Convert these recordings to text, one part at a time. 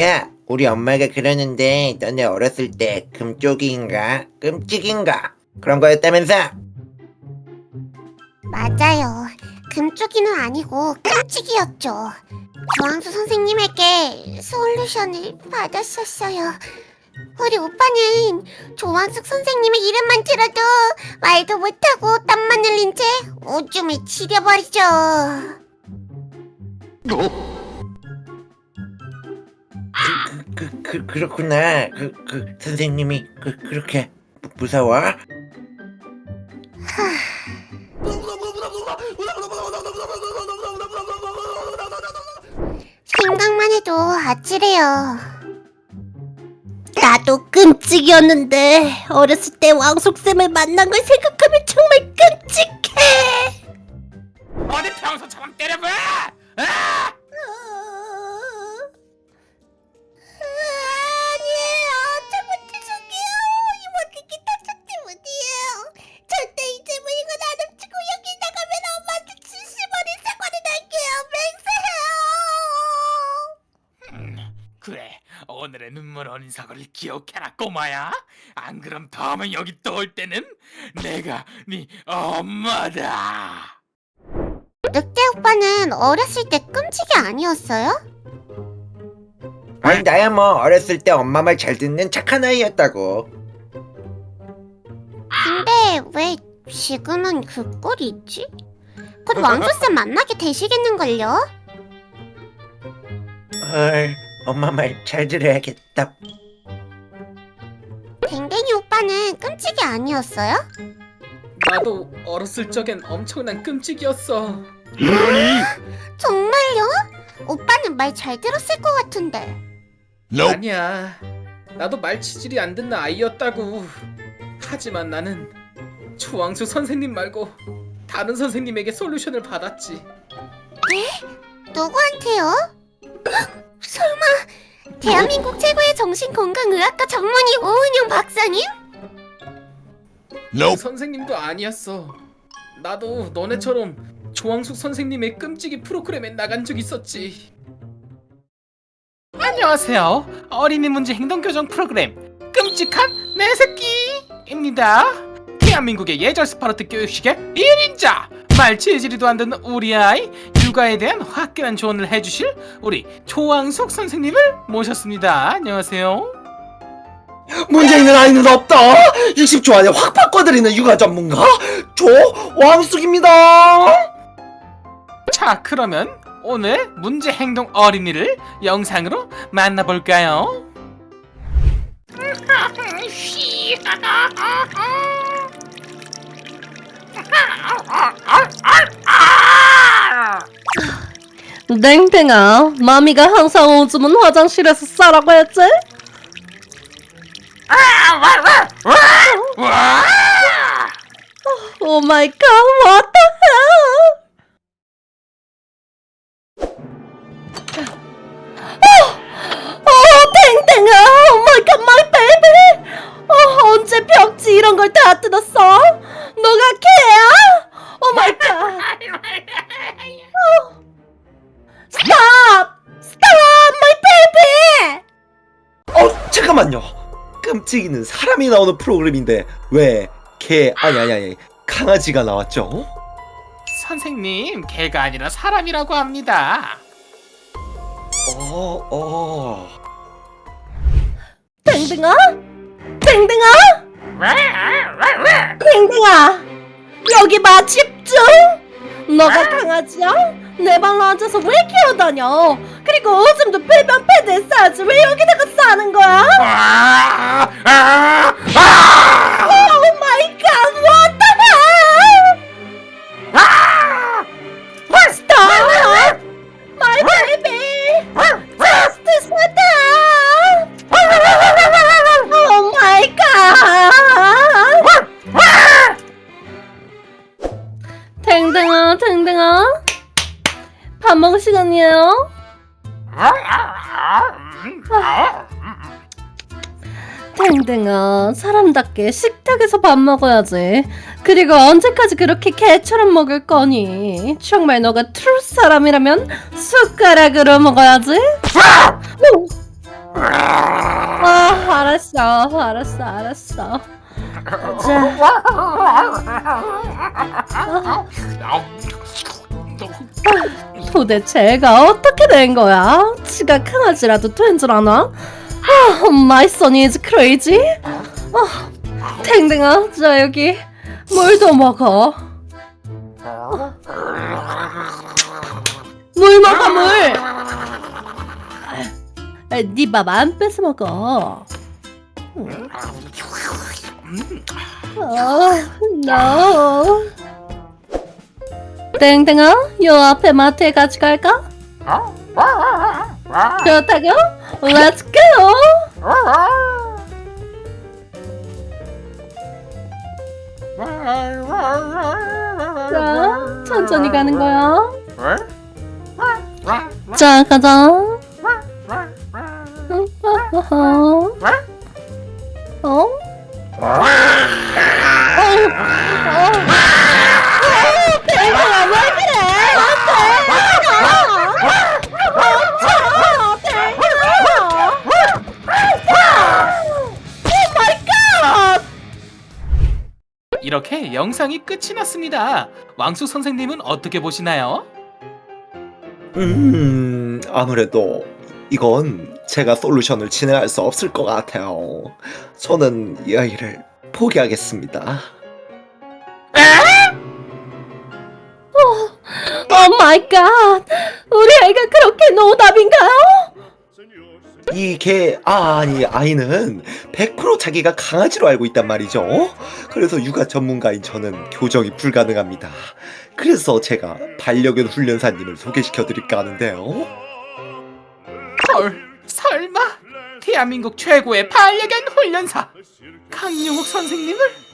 야, 우리 엄마가 그러는데 너네 어렸을 때 금쪽이인가 끔찍인가 그런 거였다면서? 맞아요. 금쪽이는 아니고 깜찍이었죠. 조항수 선생님에게 솔루션을 받았었어요. 우리 오빠는 조항숙 선생님의 이름만 들어도 말도 못하고 땀만 흘린 채 오줌을 지려버리죠. 그, 그, 그렇구나. 그, 그, 선생님이 그, 그렇게 무- 무서워? 생각만 해도 아찔해요. 나도 끔찍이었는데 어렸을 때 왕숙쌤을 만난 걸 생각하면 정말 끔찍해. 어디 평소처럼 때려봐! 아! 눈물 어린 사과를 기억해라, 꼬마야. 안 그럼 다음에 여기 또 올 때는 내가 네 엄마다. 늑대 오빠는 어렸을 때 끔찍이 아니었어요? 아니 나야 뭐 어렸을 때 엄마 말 잘 듣는 착한 아이였다고. 근데 왜 지금은 그 꼴이 있지? 곧 왕수쌤 만나게 되시겠는걸요? 헐, 엄마 말 잘 들어야겠다. 댕댕이 오빠는 끔찍이 아니었어요? 나도 어렸을 적엔 엄청난 끔찍이었어. 정말요? 오빠는 말 잘 들었을 것 같은데 아니야. 나도 말 치질이 안 듣는 아이였다고. 하지만 나는 조왕수 선생님 말고 다른 선생님에게 솔루션을 받았지. 누구한테요? 헉, 설마 대한민국 최고의 정신건강의학과 전문의 오은영 박사님? 그 선생님도 아니었어. 나도 너네처럼 조왕숙 선생님의 끔찍이 프로그램에 나간 적 있었지. 안녕하세요. 어린이 문제 행동 교정 프로그램 끔찍한 내 새끼입니다. 대한민국의 예절 스파르트 교육식의 1인자 말 지지리도 안 듣는 우리 아이 육아에 대한 화끈한 조언을 해주실 우리 조왕숙 선생님을 모셨습니다. 안녕하세요. 문제 있는 아이는 없다. 60초 안에 확 바꿔드리는 육아 전문가 조왕숙입니다. 자 그러면 오늘 문제 행동 어린이를 영상으로 만나볼까요? 땡땡아, 마미가 항상 오줌은 화장실에서 싸라고 했지? Oh my God, what the hell? 어, 어, 땡땡아, Oh my God, my baby. 어, 언제 벽지 이런 걸 다 뜯었어? 너가 개야? Oh my God. 잠깐만요. 끔찍이는 사람이 나오는 프로그램인데 왜 개 아니 아니 아니 강아지가 나왔죠? 선생님 개가 아니라 사람이라고 합니다. 어 어. 땡땡아? 땡땡아? 땡땡아! 여기 봐 집중! 너가 강아지야? 내 방로 앉아서 왜 기어다녀? 그리고 오줌도 배변 패드에 싸지 왜 여기다가 싸는 거야? 오 댕댕아, 사람답게 식탁에서 밥 먹어야지. 그리고 언제까지 그렇게 개처럼 먹을 거니? 정말 너가 트루 사람이라면 숟가락으로 먹어야지. 오, 알았어, 알았어, 알았어. 자, 도대체 애가 어떻게 된 거야? 지가 강아지라도 된 줄 아나? 아, my son is crazy. 아, 탱탱아, 자 여기 물도 먹어. 물 먹어 물. 아, 네밥 안 뺏어 먹어. 어, no. 땡땡아, 요 앞에 마트에 같이 갈까? 좋다고? Let's go! 자, 천천히 가는 거야. 자, 가자. 어? 어? 이렇게 영상이 끝이 났습니다. 왕숙 선생님은 어떻게 보시나요? 음, 아무래도 이건 제가 솔루션을 진행할 수 없을 것 같아요. 저는 이 아이를 포기하겠습니다. Oh my God! 우리 아이가 그렇게 노답인가요? 이개 아니 아이는 100% 자기가 강아지로 알고 있단 말이죠. 그래서 육아 전문가인 저는 교정이 불가능합니다. 그래서 제가 반려견 훈련사님을 소개시켜 드릴까 하는데요. 헐, 설마 대한민국 최고의 반려견 훈련사 강용욱 선생님을?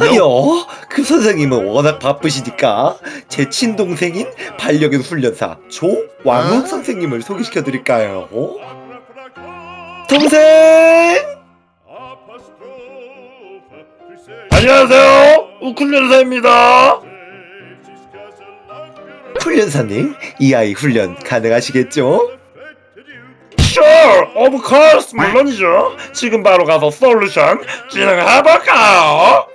아니요, 그 선생님은 워낙 바쁘시니까 제 친동생인 반려견 훈련사 조왕욱 선생님을 소개시켜 드릴까요? 동생! 안녕하세요, 우쿨련사입니다. 훈련사님, 이 아이 훈련 가능하시겠죠? Sure, of course, 물론이죠. 지금 바로 가서 솔루션 진행해볼까요?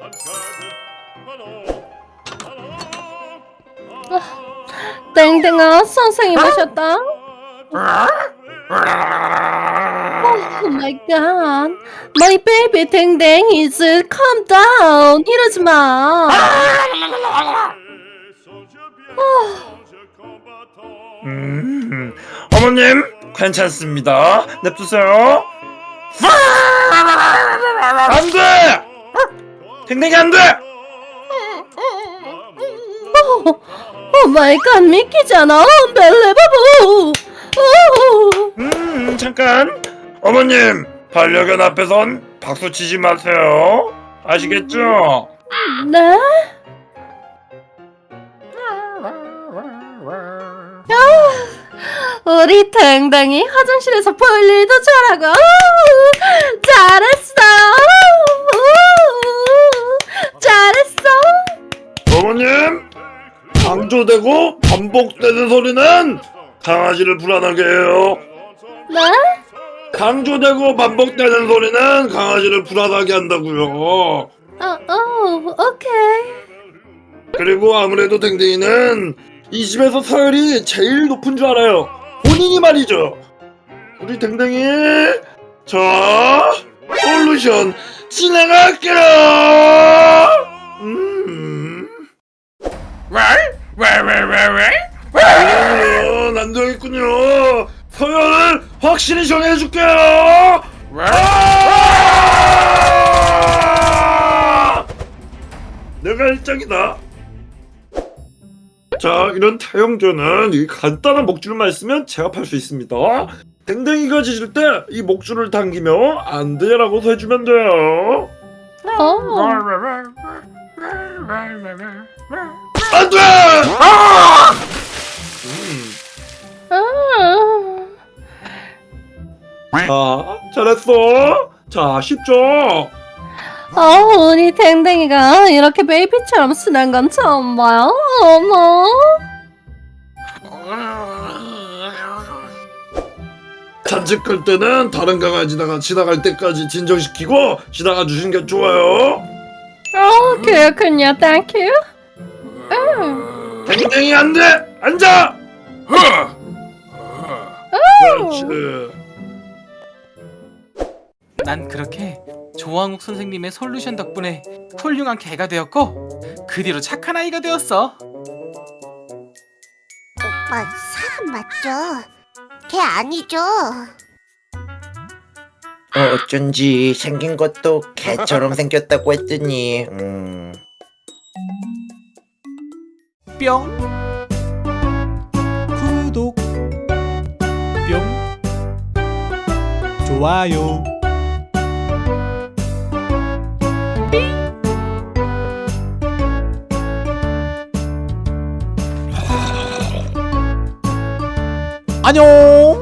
땡땡아, 선생님 오셨다. 오 마이 갓. My baby 땡땡 is calm down. 이러지 마. 음, 어머님 괜찮습니다. 냅두세요. 안 돼! 댕댕이 안 돼! 오, Oh my God 믿기잖아. Unbelievable. 오. 음, 잠깐. 어머님, 반려견 앞에선 박수 치지 마세요. 아시겠죠? 네? 야, 우리 댕댕이 화장실에서 볼 일도 잘하고 우, 잘했어 우, 강조되고 반복되는 소리는 강아지를 불안하게 해요. 네? 강조되고 반복되는 소리는 강아지를 불안하게 한다고요. 어, 어, 오케이 그리고 아무래도 댕댕이는 이 집에서 서열이 제일 높은 줄 알아요. 본인이 말이죠. 우리 댕댕이 자 솔루션 진행할게요. 음. 왜왜왜왜 안 되겠군요. 서열을 확실히 정해줄게요. 아! 내가 1등이다. 자, 이런 타영조는 이 간단한 목줄만 있으면 제압할 수 있습니다. 댕댕이가 짖을 때이 목줄을 당기며 안 돼라고 해주면 돼요. 어. 안 돼! 아! 음. 아. 자, 잘했어. 자, 쉽죠? 어, 우리 댕댕이가 이렇게 베이비처럼 순한 건 처음 봐요. 어머. 산책할 때는 다른 강아지다가 지나갈 때까지 진정시키고 지나가 주시는 게 좋아요. 어, 그렇군요. Thank you. 음. 댕댕이 안 돼! 앉아! 그렇지. 난 그렇게 조왕숙 선생님의 솔루션 덕분에 훌륭한 개가 되었고 그 뒤로 착한 아이가 되었어. 오빠 사람 맞죠? 개 아니죠? 어, 어쩐지 생긴 것도 개처럼 생겼다고 했더니 음... 뿅. 구독. 뿅. 좋아요. 안녕